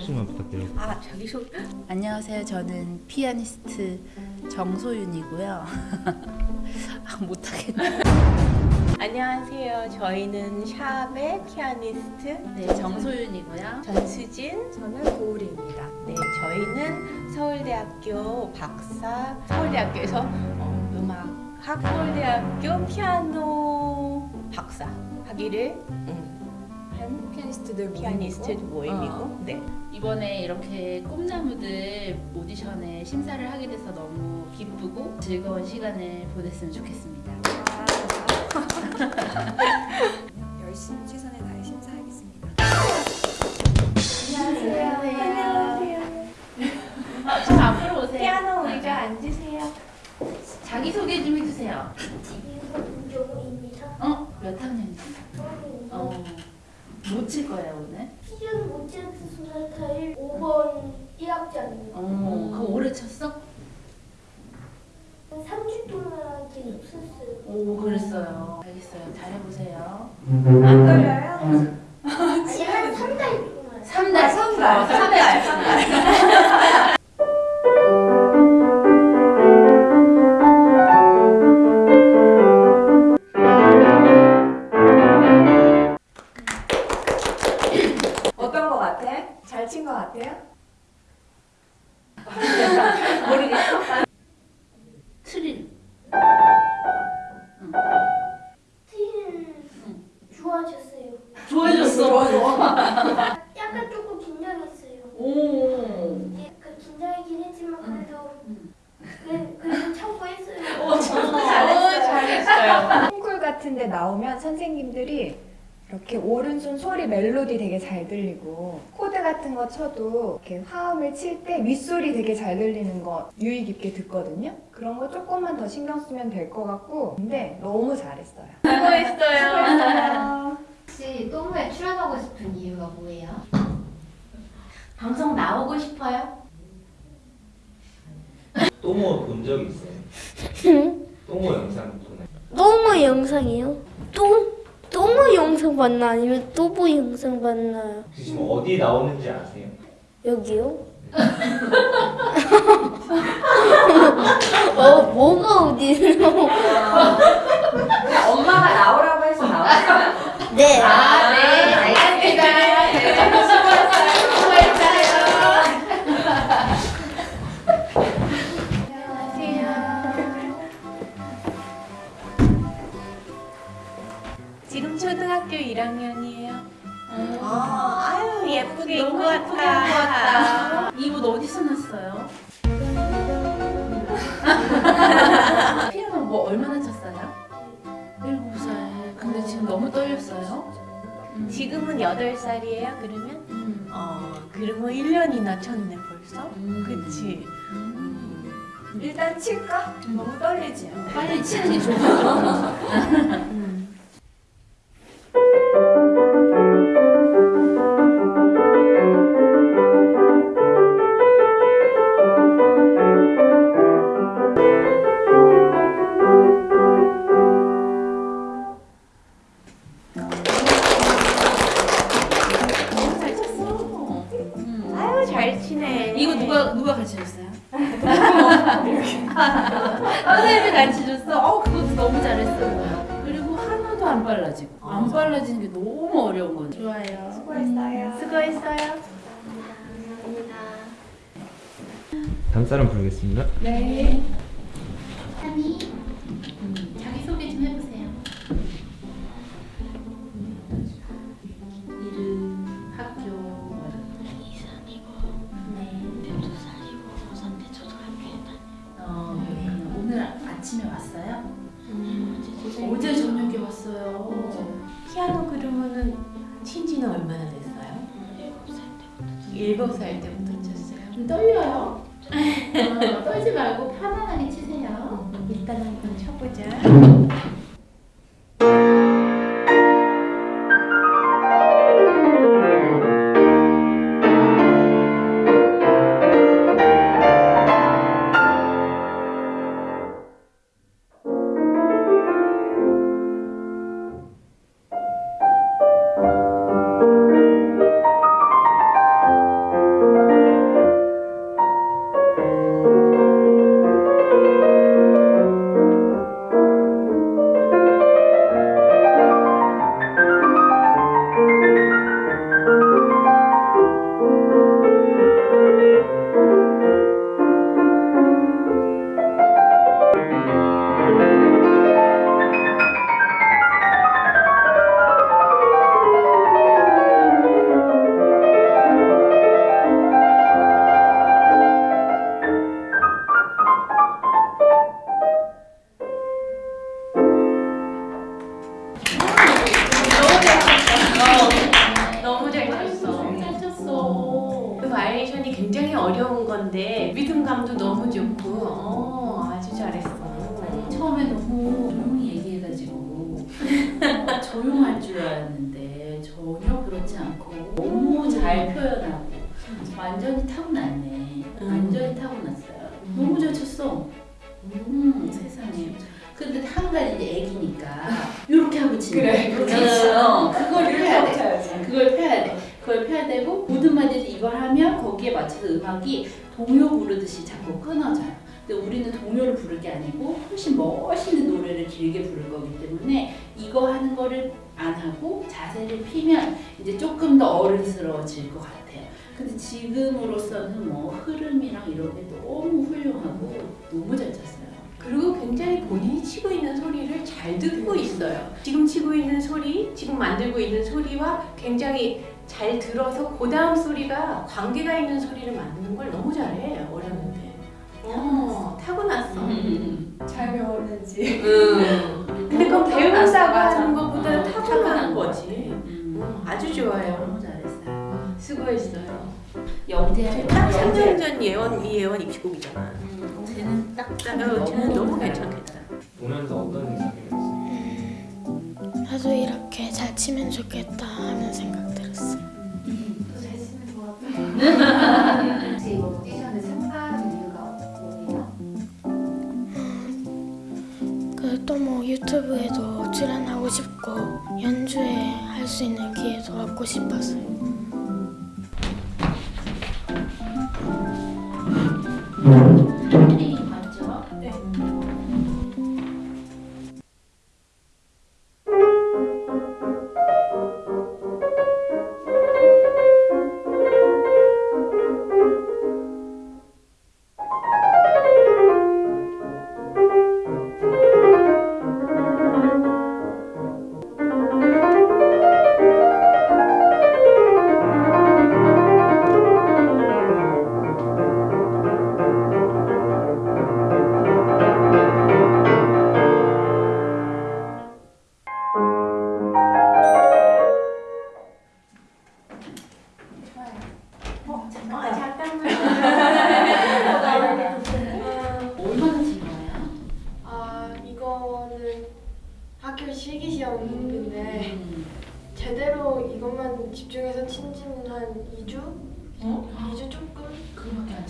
명씩만 부탁드려요. 아 자기소개 안녕하세요. 저는 피아니스트 정소윤이고요. 아, 못하겠네. 안녕하세요 저희는 샵의 피아니스트 네, 정소윤이고요. 전수진 저는 고울이입니다. 네 저희는 서울대학교 박사 서울대학교에서 어, 음악 서울대학교 피아노 박사 학위를 음, 한 피아니스트들 피아니스트 모임이고 어. 네 이번에 이렇게 꿈나무들 오디션에 심사를 하게 돼서 너무 기쁘고 즐거운 시간을 보냈으면 좋겠습니다. 열심히 최선을 다해 심사하겠습니다. 안녕하세요 아, 좀 앞으로 오세요. 피아노 의자 앉으세요 자기 소개 좀 해주세요. 김정우입니다. 어? 몇 학년이지? 어. 뭐 칠 거예요 오늘? 피전 모차르트 소나타의 5번 1악장입니다. 어. 그거 오래 쳤어? 3주 동안 하긴 없었어요. 오, 그랬어요. 알겠어요. 잘해보세요. 안 걸려요? 아니 한 3달 동안. 3달. 삼 달, 삼 달, 삼 달. 잘친거 같아요? 트릴. 트이는 좋아졌어요. 좋아졌어. 약간 조금 긴장했어요. 오. 약간 긴장이긴 했지만 그래도 그래, 그래도 참고 했어요. 어, 잘했어요. 잘했어요. 콩쿨 같은 데 나오면 선생님들이 이렇게 오른손 소리 멜로디 되게 잘 들리고 코드 같은 거 쳐도 이렇게 화음을 칠 때 윗소리 되게 잘 들리는 거 유의 깊게 듣거든요. 그런 거 조금만 더 신경 쓰면 될 것 같고 근데 너무 잘했어요. 수고했어요. 혹시 또모에 출연하고 싶은 이유가 뭐예요? 방송 나오고 싶어요? 또모 본적 있어요? 또모 영상 보나요? 또뭐 영상이요? 또? 영상 봤나 아니면 또뭐 영상 봤나요? 지금 어디 나오는지 아세요? 여기요? 어 뭐가 어디서? 엄마가 나오라고 해서 나왔어요. 네. 아, 네. 초등학교 1학년이에요. 아, 아유 예쁘게 입고 왔다. 이 옷 어디서 났어요? 피아노 뭐 얼마나 쳤어요? 일곱 살. 근데 지금 너무 떨렸어요. 음. 지금은 8살이에요 그러면? 음. 어 그러면 1년이나 쳤네 벌써? 음. 그치? 일단 칠까? 너무 떨리지? 빨리 치는 게 좋아. 선생님이 가르쳐줬어. 어 그것도 너무 잘했어. 그리고 하나도 안 빨라지고 안 빨라지는 게 너무 어려운 건 좋아요. 수고했어요. 수고했어요 다음 부르겠습니다. 네. 아침에 왔어요? 다니고 어제 저녁에 왔어요. 피아노 그러면은 친지는 얼마나 됐어요? 일곱 살 때부터 7살 때부터 쳤어요 좀 떨려요? 어, 떨지 말고 편안하게 치세요. 일단 한번 쳐보자 어려운 건데 리듬감도 너무 좋고 어, 아주 잘했어. 처음에 너무 조용히 얘기해가지고 어, 조용할 줄 알았는데 전혀 그렇지 않고 너무 잘 표현하고 완전히 타고났네. 완전히 타고났어요. 너무 잘 쳤어. 음, 세상에. 근데 한 가지 이제 애기니까 이렇게 하고 치는 그래, 거야. 그렇게 어, 그걸 펴야 돼. 쳐야지. 그걸 펴야 돼. 그걸 펴야 되고 모든 마디에서 이걸 하면 거기에 맞춰서 음악이 동요 부르듯이 자꾸 끊어져요. 근데 우리는 동요를 부를 게 아니고 훨씬 멋있는 노래를 길게 부를 거기 때문에 이거 하는 거를 안 하고 자세를 피면 이제 조금 더 어른스러워질 것 같아요. 근데 지금으로서는 뭐 흐름이랑 이런 게 너무 훌륭하고 너무 잘 쳤어요. 그리고 굉장히 본인이 치고 있는 소리를 잘 듣고 있어요. 지금 치고 있는 소리, 지금 만들고 있는 소리와 굉장히 잘 들어서 그 다음 소리가 관계가 있는 소리를 만드는 걸 너무 잘해 어렸는데. 어, 타고났어. 잘 배웠는지. 음. 근데 그건 배운다고. 하는 것보다 어, 타고난 거지. 음. 음, 아주 좋아요. 너무 잘했어요. 수고했어요. 영재 딱 3년 전 예원 이 예원 입시곡이잖아. 음, 쟤는 딱 어, 쟤는 너무 괜찮겠다. 보면서 어떤 생각이 들었어요? 나도 이렇게 잘 치면 좋겠다 하는 생각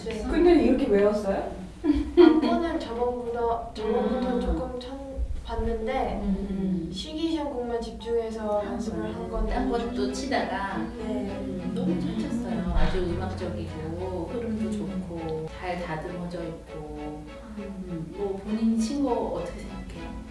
쳤어? 근데 이렇게 외웠어요? 악보는 저번보다 저번부터 음. 조금 천 봤는데 음. 실기 시험 곡만 집중해서 연습을 한 건데 딴 것도 치다가 네. 음, 너무 잘 쳤어요. 아주 음악적이고 흐름도 좋고 잘 다듬어져 있고 음, 뭐 본인이 친 거 어떻게 생각해요?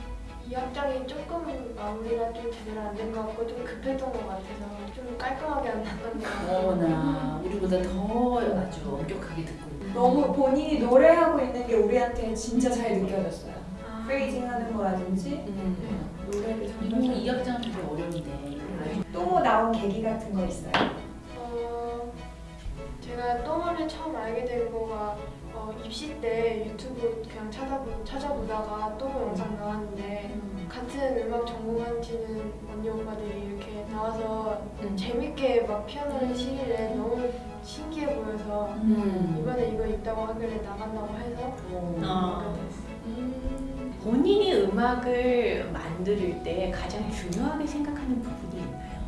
이 악장이 조금 마무리가 좀 제대로 안 된 것 같고 좀 급했던 것 같아서 좀 깔끔하게 안 났던 것 같아요 어나 우리보다 더 아주 엄격하게 듣고. 너무 본인이 노래하고 있는 게 우리한테 진짜 잘 느껴졌어요. 아, 프레이징 하는 거라든지 음. 노래를 정말 이 악장은 되게 어려운데 아주 또 나온 계기 같은 거 있어요? 어, 제가 똥을 처음 알게 된 거가 어, 입시 때 유튜브 그냥 찾아보, 찾아보다가 똥 영상 나왔는데 같은 음악 전공하시는 언니 오빠들이 이렇게 나와서 재밌게 막 피아노를 치길래 너무 신기해 보여서 음. 이번에 이거 있다고 하길래 나간다고 해서 어. 어. 본인이 음악을 만들 때 가장 중요하게 생각하는 부분이 있나요?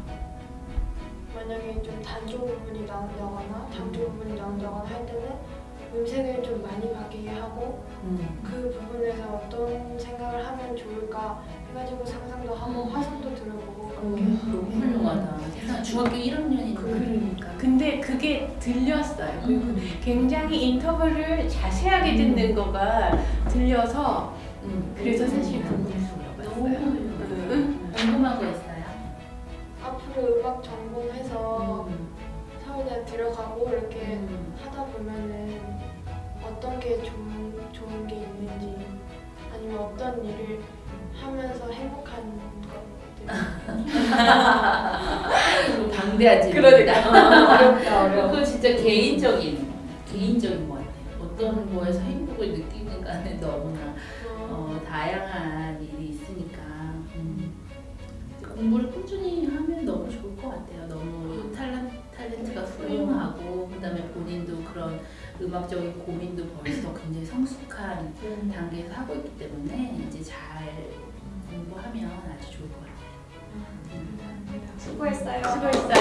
만약에 좀 단조 부분이 나온다거나 장조 부분이 나온다거나 할 때는 음색을 좀 많이 바뀌게 하고 음. 그 부분에서 어떤 생각을 하면 좋을까 해가지고 상상도 하고 화성도 들어보고 그렇게 너무 훌륭하다. 세상 중학교 1학년인데. 그러니까. 근데 그게 들렸어요. 그리고 굉장히 인터뷰를 자세하게 듣는 거가 들려서 음. 그래서 사실. 응. 궁금한 거 있어요? 앞으로 음악 전공해서 음. 서울대 들어가고 이렇게 음. 하다 보면은 어떤 게 좋은 좋은 게 있는지 아니면 어떤 일을 하면서 행복한 것들 방대하지. 그러니까 어렵다 어려워. 그거 진짜 개인적인 개인적인 것 같아요. 어떤 거에서 행복을 느끼는가는 너무나 어, 다양한 일이 있으니까 음. 공부를 꾸준히 하면 너무 좋을 것 같아요. 너무 탤런, 탤런트가 훌륭하고 그 다음에 본인도 그런 음악적인 고민도 벌써 굉장히 성숙한 음. 단계에서 하고 있기 때문에 이제 잘 공부하면 아주 좋을 것 같아요. 음. 수고했어요. 수고했어요.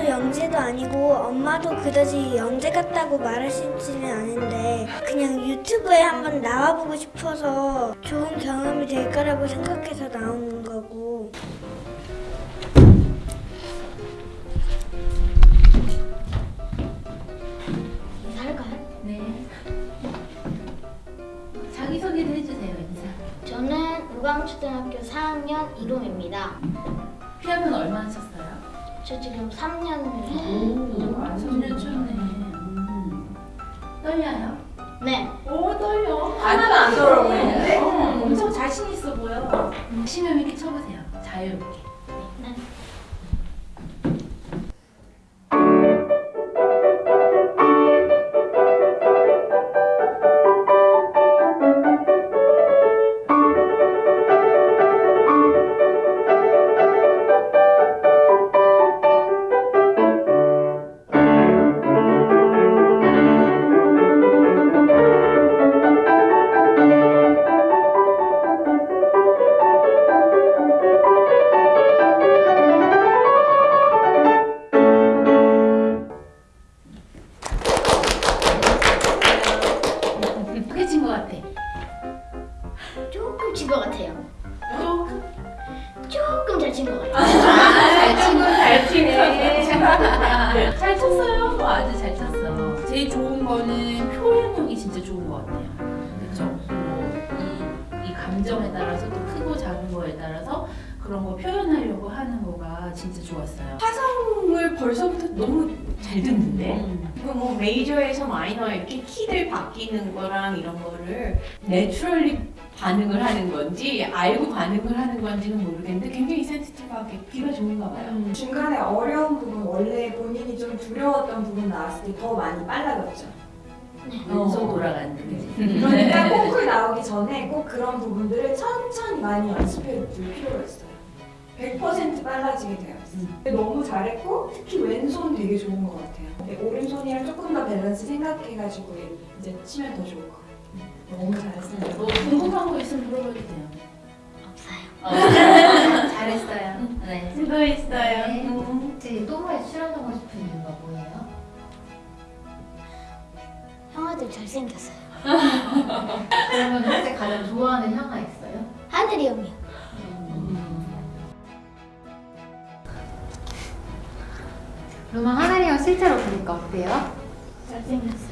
피아노 영재도 아니고 엄마도 그다지 영재 같다고 말하시지는 않은데 그냥 유튜브에 한번 나와보고 싶어서 좋은 경험이 될 거라고 생각해서 나오는 거고 인사할까요? 네. 자기 소개를 해주세요 인사. 저는 우광초등학교 4학년 이롬입니다. 피아노는 얼마나 쳤어요? 저 지금 3년 오, 3년 쳤네. 음. 떨려요? 네. 오 떨려. 하나도 안 떨어 보이는데? 어, 엄청 자신 있어 보여. 심형 있게 쳐보세요. 자유롭게. 잘친 것 같아요. 잘 치고 잘 치네. 잘 쳤어요. 뭐 아주 잘 쳤어. 제일 좋은 거는 표현력이 진짜 좋은 것 같아요. 그렇죠? 뭐이 이 감정에 따라서 또 크고 작은 거에 따라서 그런 거 표현하려고 하는 거가 진짜 좋았어요. 화성을 벌써부터 너무 잘 듣는데? 음. 뭐 메이저에서 마이너 이렇게 키들 바뀌는 거랑 이런 거를 내추럴리 반응을 하는 건지 알고 반응을 하는 건지는 모르겠는데 굉장히 센시티브하게 귀가 좋은가 봐요. 중간에 어려운 부분, 원래 본인이 좀 두려웠던 부분 나왔을 때 더 많이 빨라졌죠. 왼손 돌아가는 그지? 그러니까 콩쿨 나오기 전에 꼭 그런 부분들을 천천히 많이 연습해 둘 필요가 있어요. 100% 빨라지게 있어요. 근데 너무 잘했고 특히 왼손 되게 좋은 것 같아요. 오른손이랑 조금 더 밸런스 생각해가지고 이제 치면 더 좋을 것 같아요. 너무 잘했어요. 뭐 궁금한 거 있으면 물어봐도 돼요. 없어요. 잘했어요. 네. 수고했어요. 네. 음. 또모에 출연하고 싶은 이유가 뭐예요? 형아들 잘생겼어요. 그러면 혹시 가장 좋아하는 형아 있어요? 하늘이 형이요. 그러면 하늘이 형 실제로 보니까 어때요? 잘생겼어요.